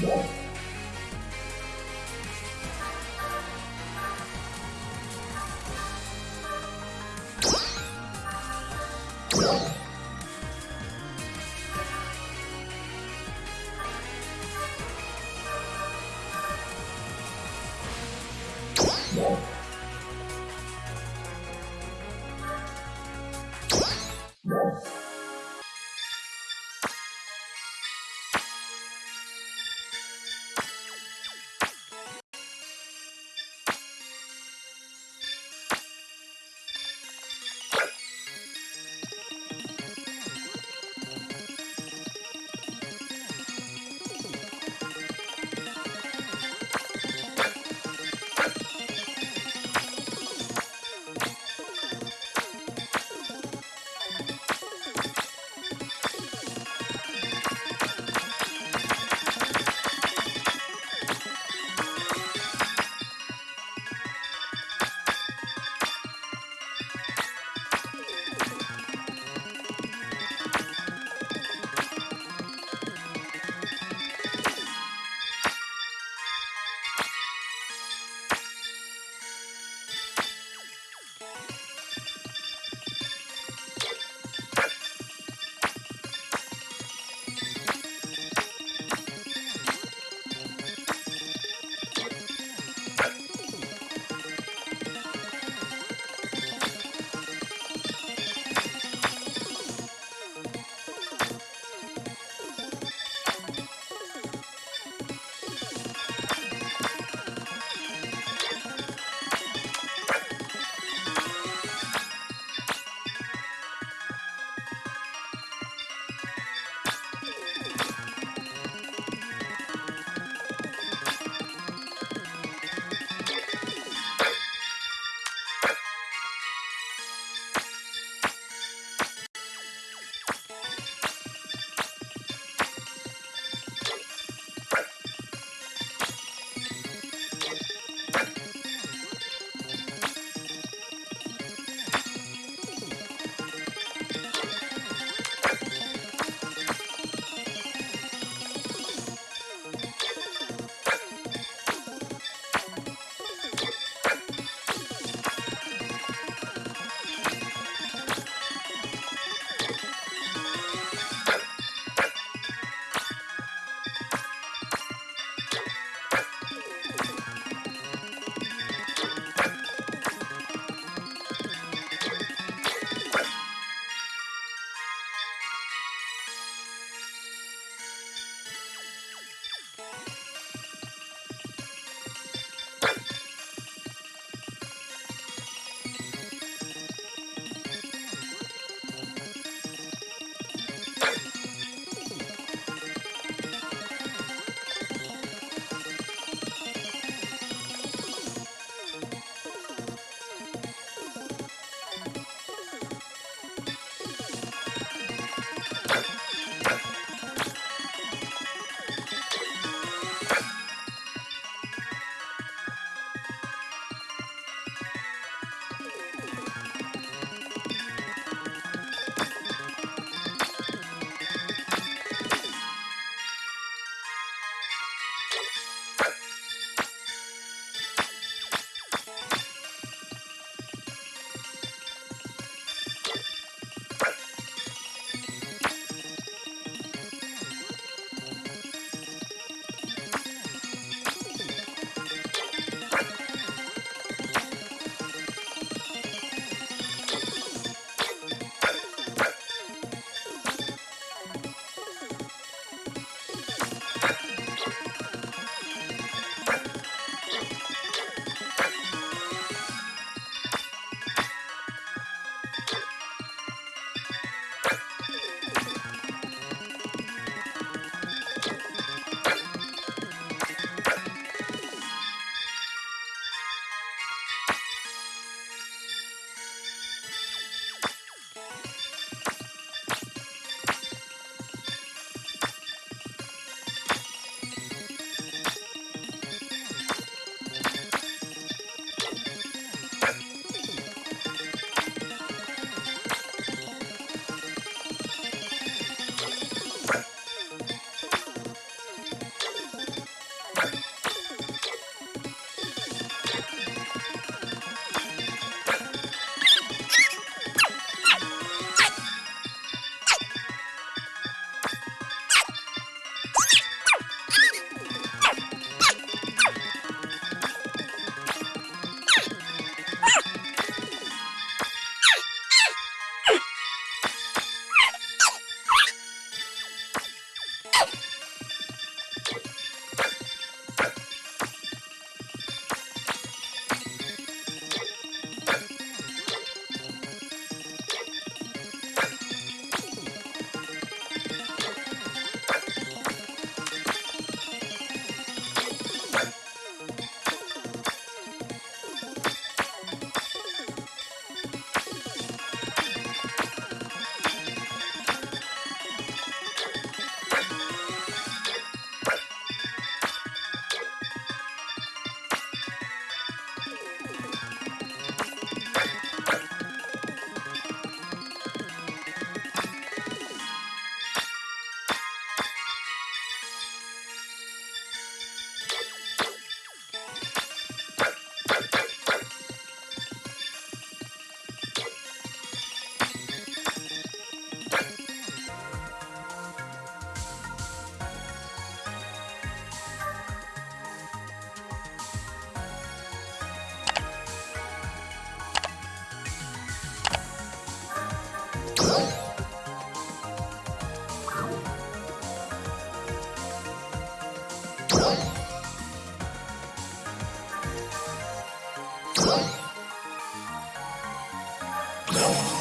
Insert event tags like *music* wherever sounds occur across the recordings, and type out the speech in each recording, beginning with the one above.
Yeah. No.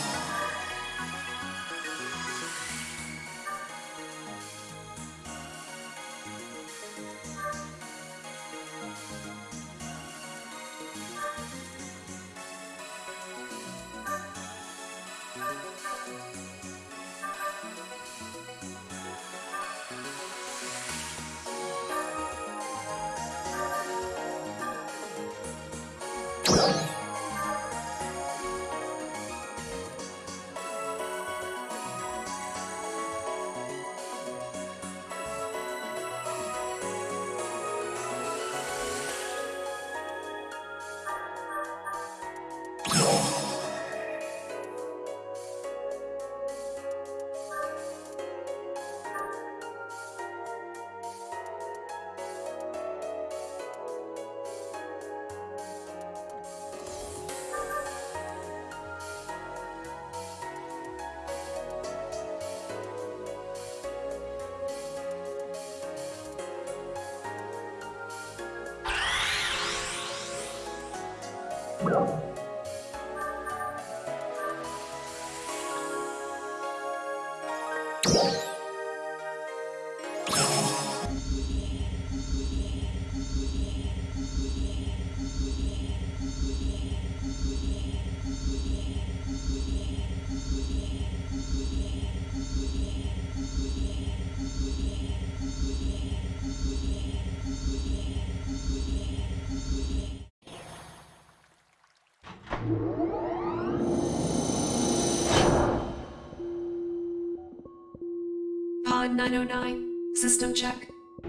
Pod 909, system check.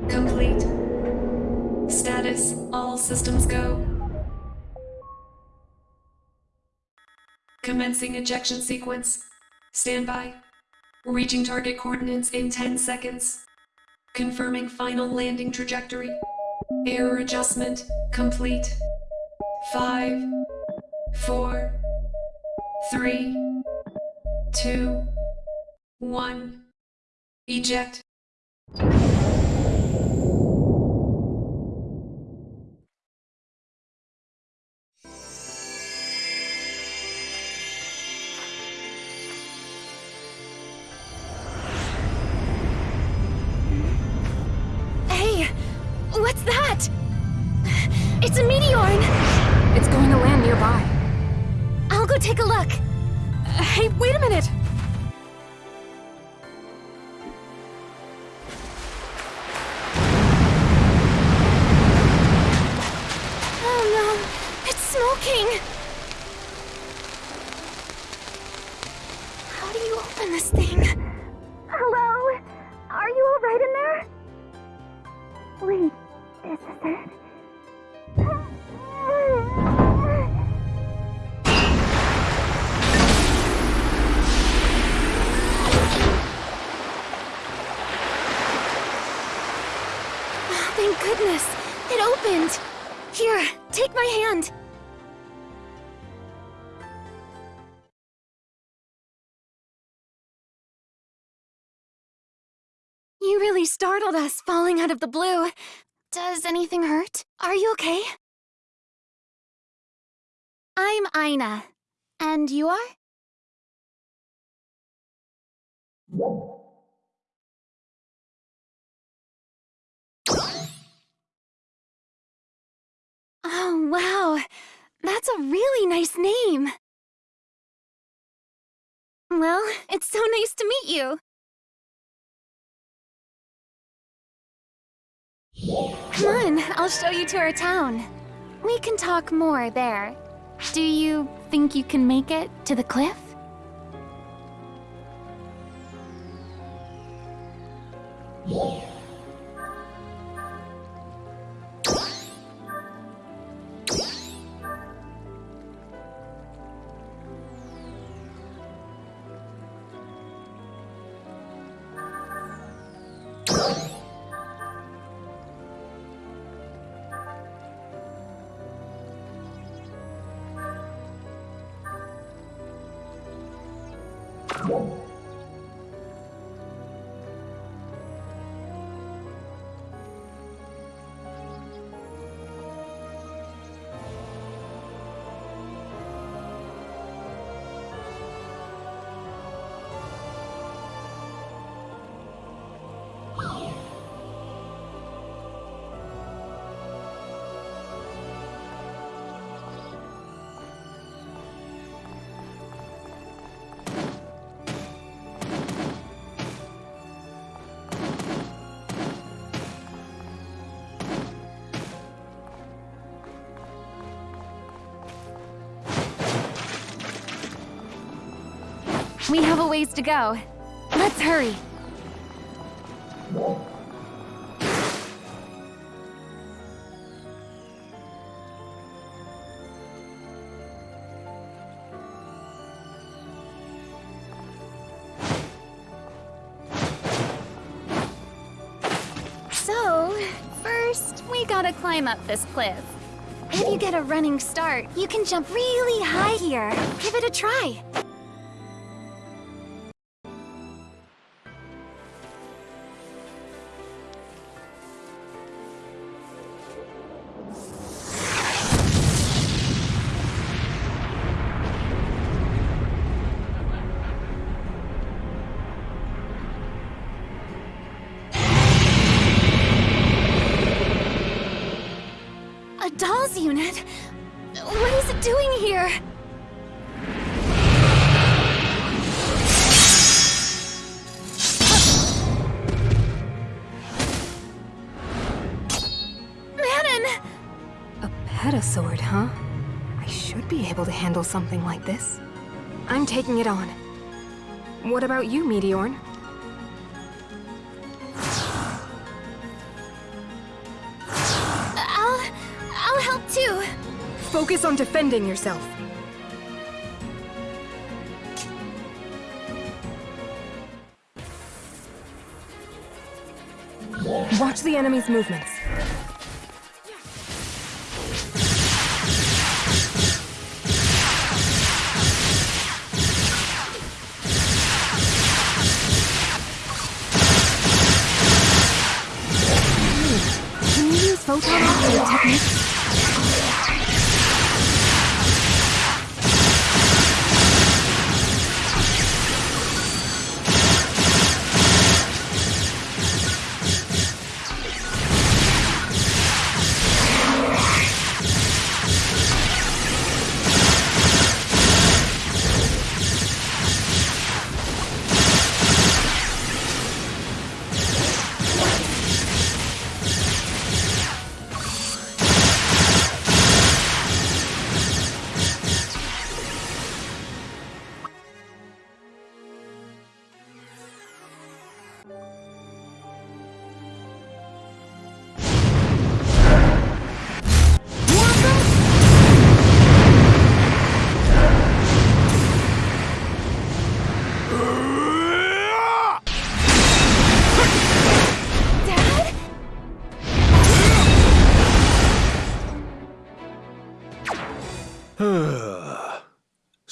Complete. Status, all systems go. Commencing ejection sequence. Standby. Reaching target coordinates in 10 seconds. Confirming final landing trajectory. Error adjustment complete. Five, four, three, two, one. Eject. Hey, what's that? It's a meteorn! It's going to land nearby. I'll go take a look. Hey, wait a minute! Startled us, falling out of the blue. Does anything hurt? Are you okay? I'm Aina. And you are? Oh, wow. That's a really nice name. Well, it's so nice to meet you. Come on, I'll show you to our town. We can talk more there. Do you think you can make it to the cliff? We have a ways to go. Let's hurry. So, first, we gotta climb up this cliff. If you get a running start, you can jump really high here. Give it a try. Something like this. I'm taking it on. What about you, Meteorn? I'll... I'll help too. Focus on defending yourself. Watch the enemy's movements.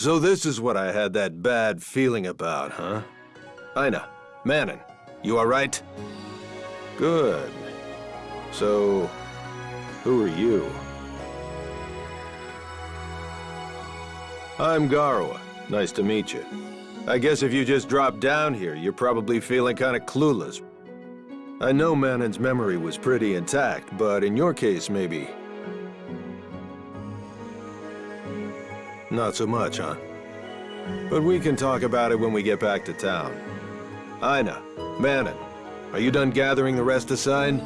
So this is what I had that bad feeling about, huh? Aina, Manon, You alright? Good. So, who are you? I'm Garoa. Nice to meet you. I guess if you just dropped down here, you're probably feeling kind of clueless. I know Manon's memory was pretty intact, but in your case, maybe... Not so much, huh? But we can talk about it when we get back to town. Aina, Manon, are you done gathering the rest aside?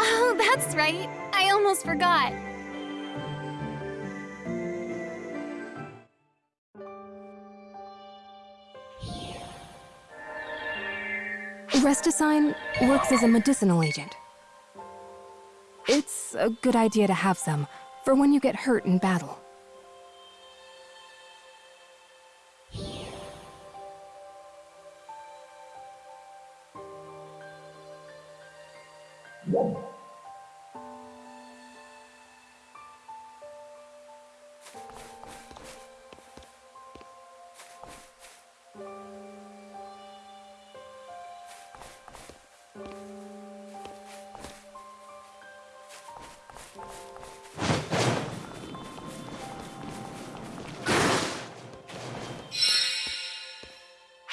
Oh, that's right. I almost forgot. Restasigne works as a medicinal agent. It's a good idea to have some, for when you get hurt in battle.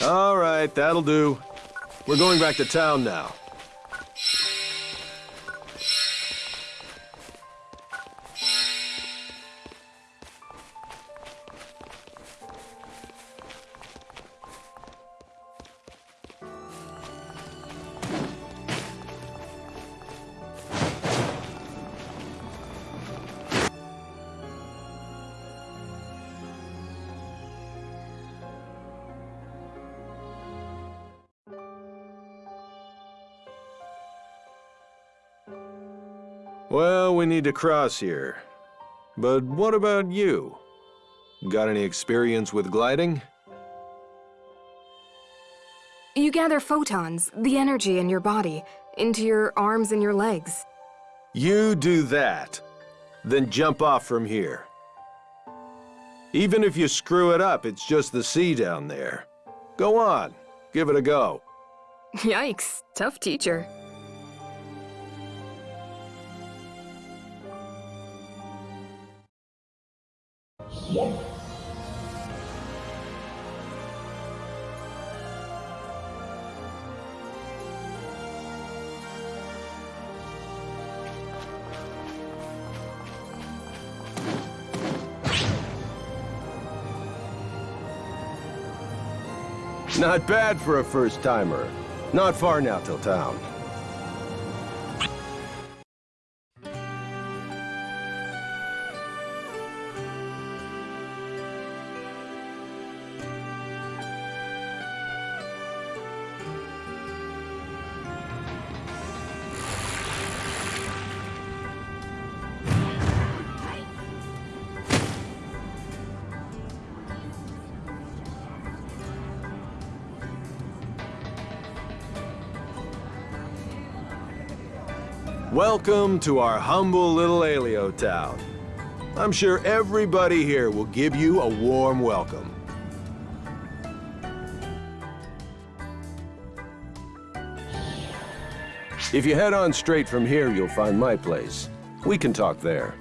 All right, that'll do. We're going back to town now. To cross here. But what about you? Got any experience with gliding? You gather photons, the energy in your body, into your arms and your legs. You do that. Then jump off from here. Even if you screw it up, it's just the sea down there. Go on, give it a go. *laughs* Yikes, tough teacher. Not bad for a first-timer. Not far now till town. Welcome to our humble little Aelio town. I'm sure everybody here will give you a warm welcome. If you head on straight from here, you'll find my place. We can talk there.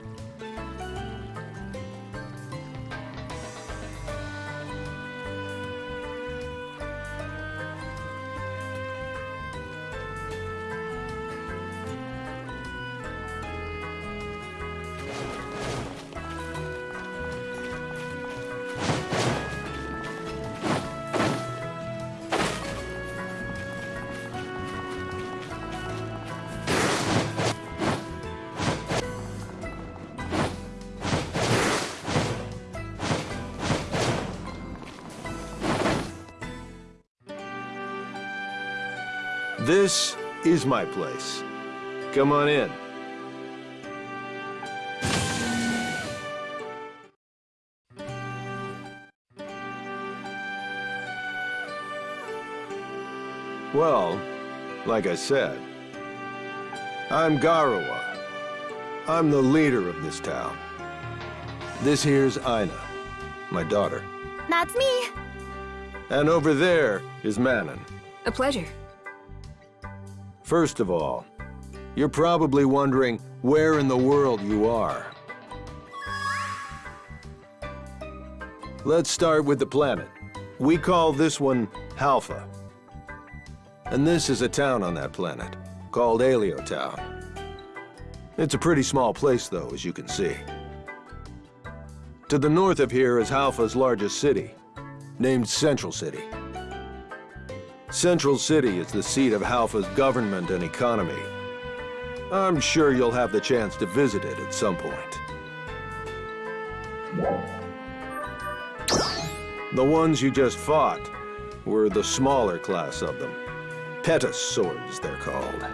My place. Come on in. Well, like I said, I'm Garoa. I'm the leader of this town. This here's Aina, my daughter. That's me. And over there is Manon. A pleasure. First of all, you're probably wondering where in the world you are. Let's start with the planet. We call this one Halpha. And this is a town on that planet, called Aelio Town. It's a pretty small place, though, as you can see. To the north of here is Halpha's largest city, named Central City. Central City is the seat of Halpha's government and economy. I'm sure you'll have the chance to visit it at some point. The ones you just fought were the smaller class of them. Petus swords, they're called.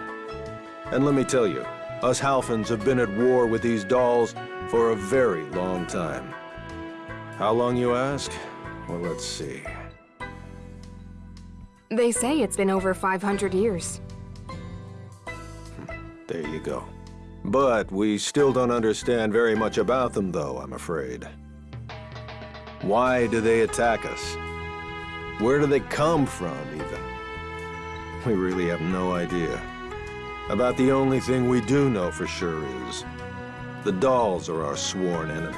And let me tell you, us Halphans have been at war with these dolls for a very long time. How long, you ask? Well, let's see. They say it's been over 500 years. There you go. But we still don't understand very much about them, though, I'm afraid. Why do they attack us? Where do they come from, even? We really have no idea. About the only thing we do know for sure is... The dolls are our sworn enemy.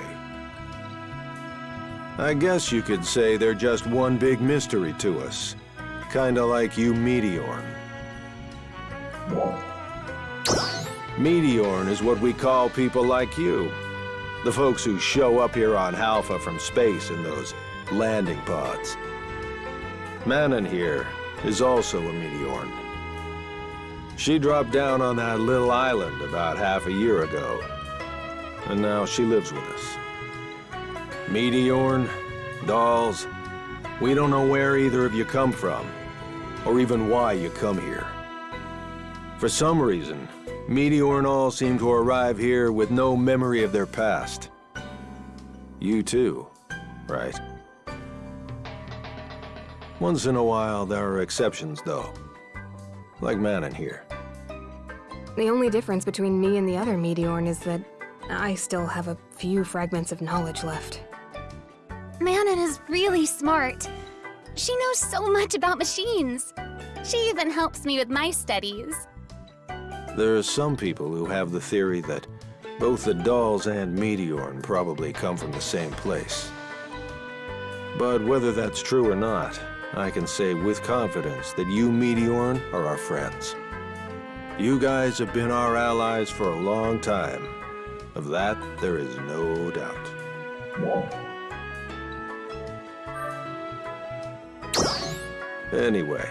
I guess you could say they're just one big mystery to us. Kinda like you Meteorn. Meteorn is what we call people like you. The folks who show up here on Halpha from space in those landing pods. Manon here is also a Meteorn. She dropped down on that little island about half a year ago. And now she lives with us. Meteorn, dolls, we don't know where either of you come from, or even why you come here. For some reason, Meteor and all seem to arrive here with no memory of their past. You too, right? Once in a while, there are exceptions, though. Like Manon here. The only difference between me and the other Meteorn is that I still have a few fragments of knowledge left. Manon is really smart. She knows so much about machines. She even helps me with my studies. There are some people who have the theory that both the dolls and Meteorn probably come from the same place. But whether that's true or not, I can say with confidence that you, Meteorn, are our friends. You guys have been our allies for a long time. Of that, there is no doubt. Anyway,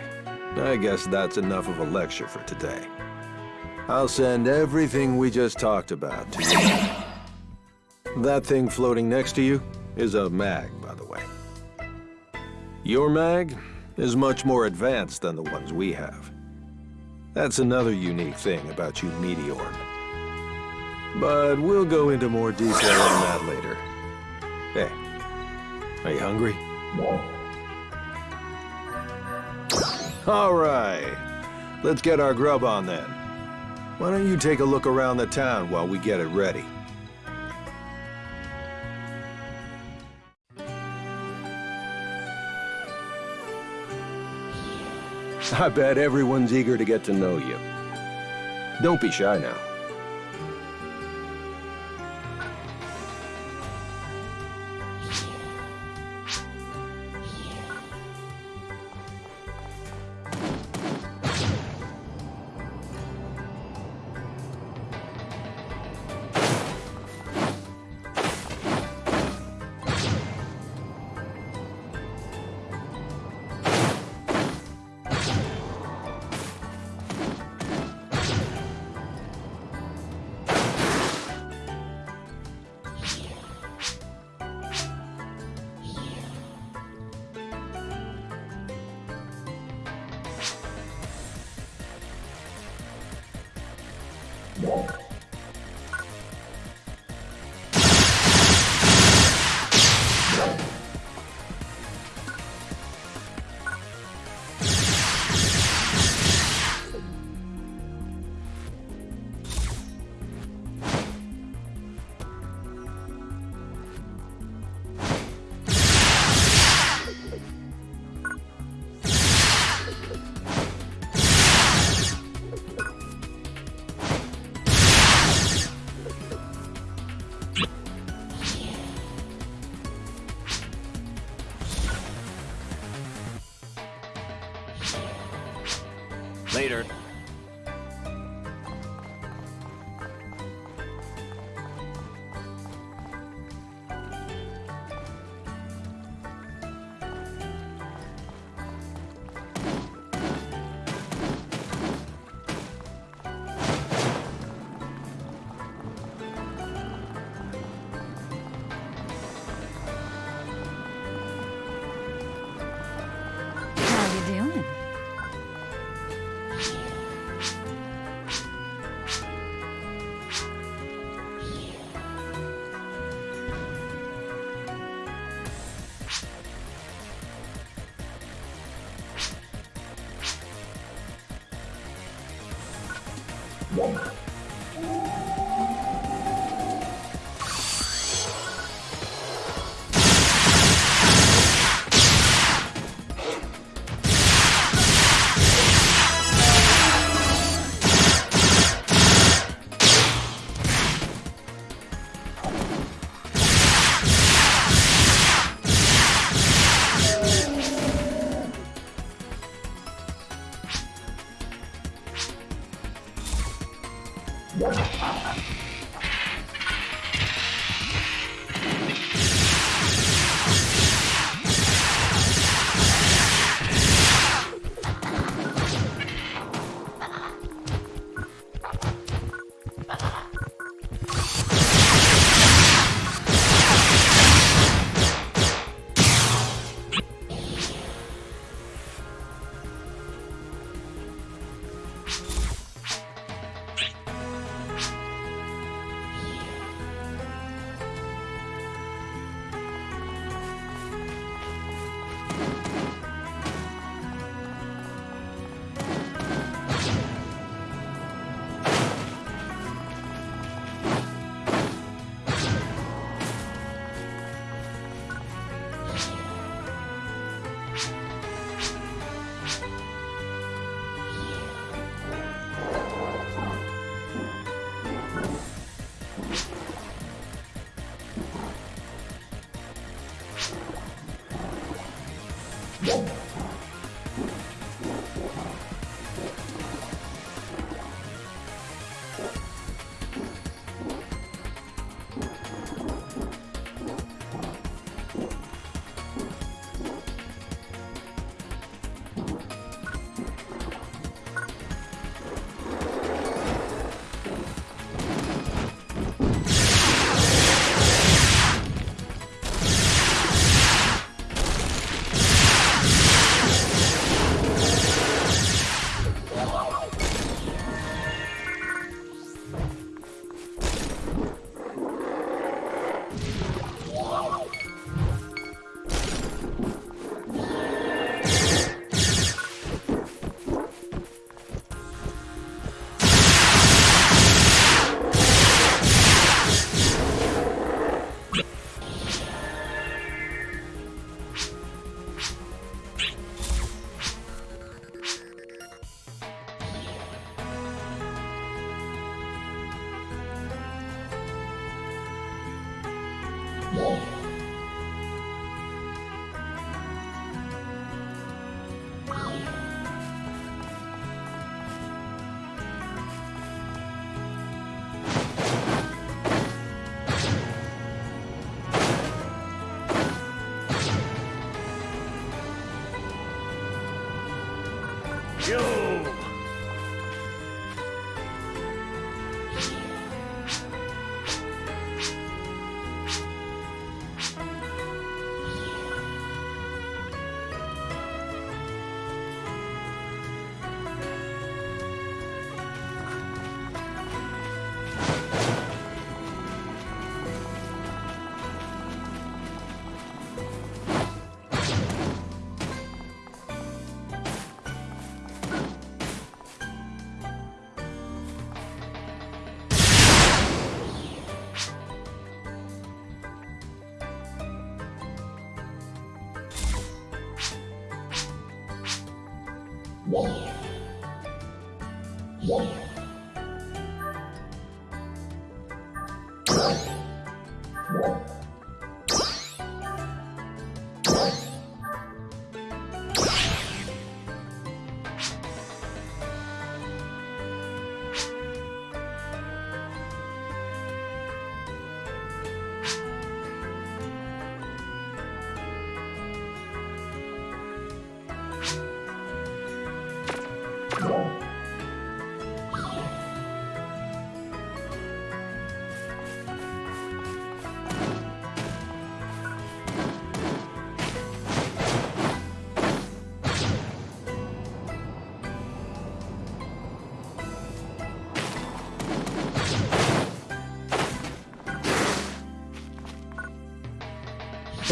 I guess that's enough of a lecture for today. I'll send everything we just talked about to you. That thing floating next to you is a mag, by the way. Your mag is much more advanced than the ones we have. That's another unique thing about you Meteor. But we'll go into more detail on that later. Hey, are you hungry? All right, let's get our grub on then. Why don't you take a look around the town while we get it ready? I bet everyone's eager to get to know you. Don't be shy now.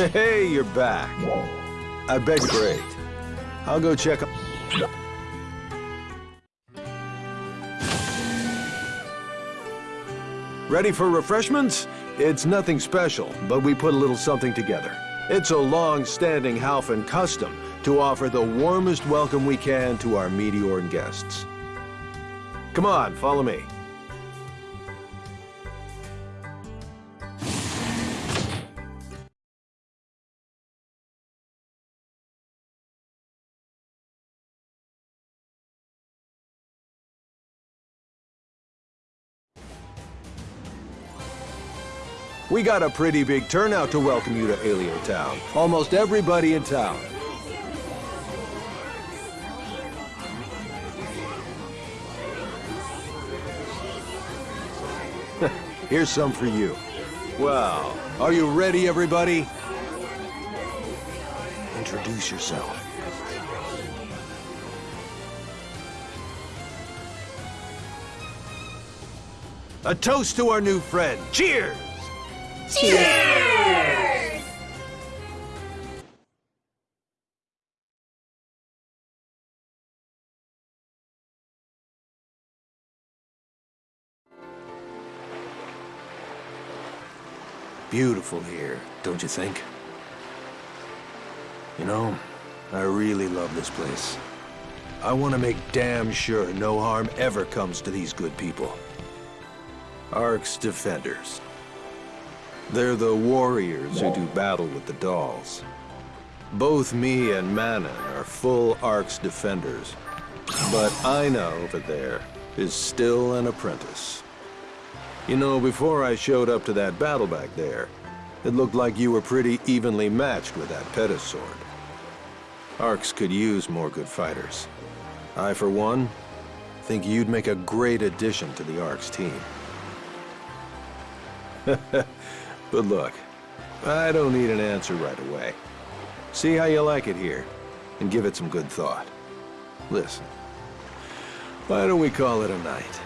Hey, you're back. I bet you're great. I'll go check. Ready for refreshments? It's nothing special, but we put a little something together. It's a long-standing Halphan custom to offer the warmest welcome we can to our Meteorn guests. Come on, follow me. We got a pretty big turnout to welcome you to Aelio Town. Almost everybody in town. *laughs* Here's some for you. Well, are you ready, everybody? Introduce yourself. A toast to our new friend. Cheers! Beautiful here, don't you think? You know, I really love this place. I want to make damn sure no harm ever comes to these good people. ARKS defenders. They're the warriors who do battle with the dolls. Both me and Manon are full ARKS defenders. But Aina over there is still an apprentice. You know, before I showed up to that battle back there, it looked like you were pretty evenly matched with that Pettis. ARKS could use more good fighters. I, for one, think you'd make a great addition to the ARKS team. *laughs* but look, I don't need an answer right away. See how you like it here, and give it some good thought. Listen, why don't we call it a night?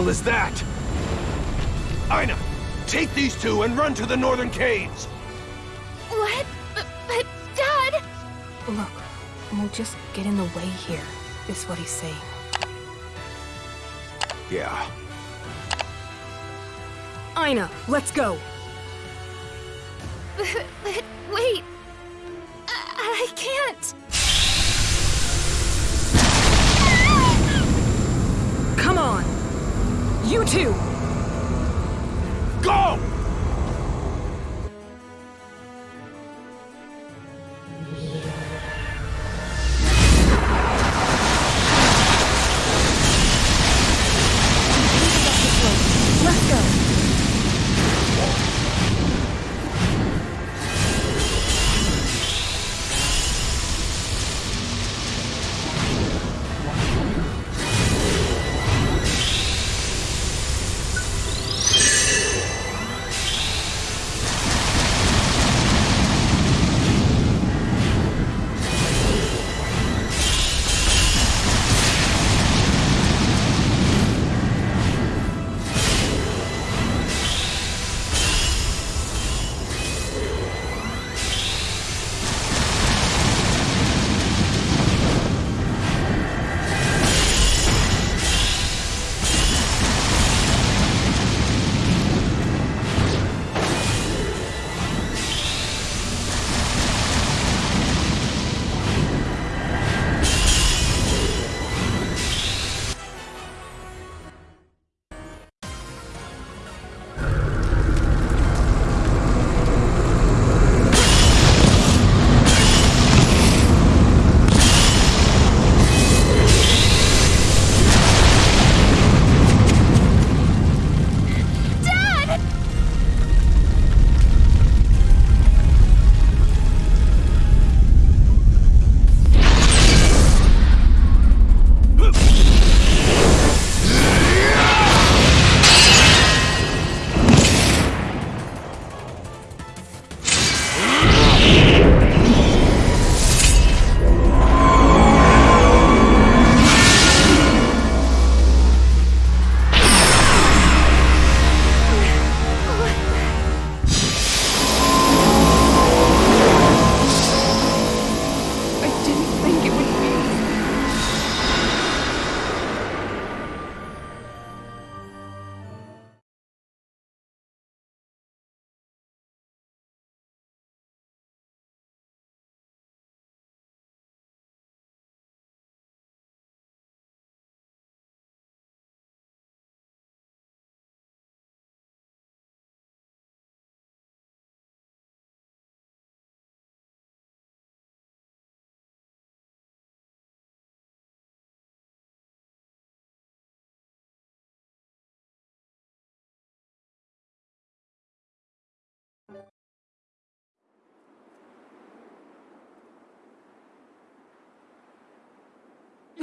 Was that? Aina, take these two and run to the northern caves! What? But, but Dad! Look, we'll just get in the way here, is what he's saying. Yeah. Aina, let's go! But, but wait. I, I can't. Come on! You two! Go!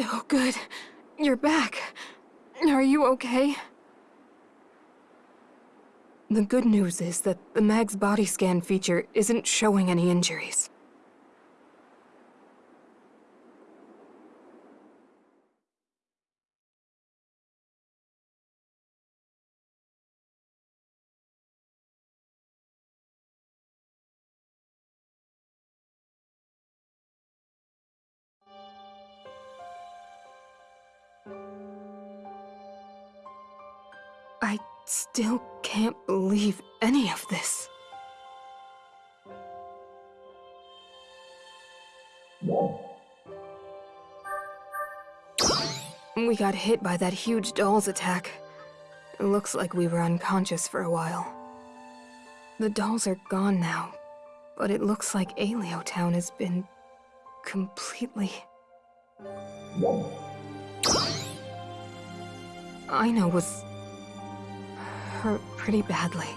Oh, good. You're back. Are you okay? The good news is that the Mag's body scan feature isn't showing any injuries. Still can't believe any of this. We got hit by that huge doll's attack. It looks like we were unconscious for a while. The dolls are gone now, but it looks like Aelio Town has been completely. Aina was hurt pretty badly.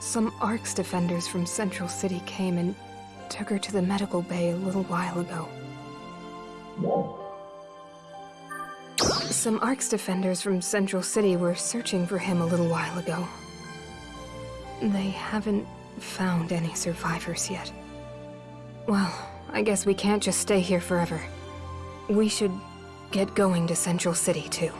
Some ARKS defenders from Central City came and took her to the medical bay a little while ago. Some ARKS defenders from Central City were searching for him a little while ago. They haven't found any survivors yet. Well, I guess we can't just stay here forever. We should get going to Central City, too.